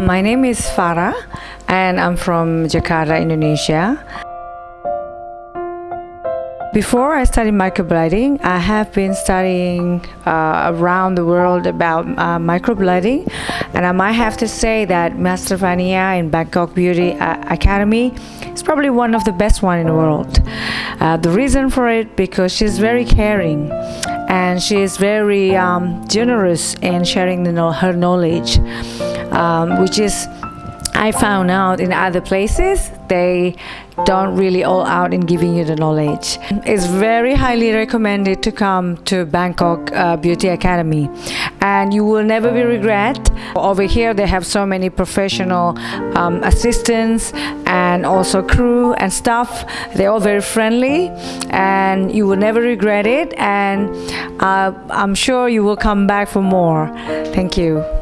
My name is Farah and I'm from Jakarta, Indonesia. Before I studied microblading, I have been studying uh, around the world about uh, microblading, and I might have to say that Master Vania in Bangkok Beauty uh, Academy is probably one of the best one in the world. Uh, the reason for it because she's very caring and she is very um, generous in sharing her knowledge, um, which is I found out in other places they don't really all out in giving you the knowledge. It's very highly recommended to come to Bangkok uh, Beauty Academy and you will never be regret. Over here they have so many professional um, assistants and also crew and staff. They're all very friendly and you will never regret it and uh, I'm sure you will come back for more. Thank you.